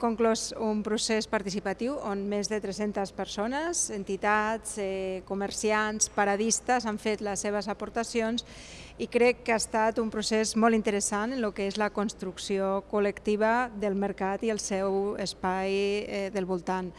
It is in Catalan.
conclòs un procés participatiu on més de 300 persones, entitats, eh, comerciants, paradistes han fet les seves aportacions i crec que ha estat un procés molt interessant en el que és la construcció col·lectiva del mercat i el seu espai eh, del voltant.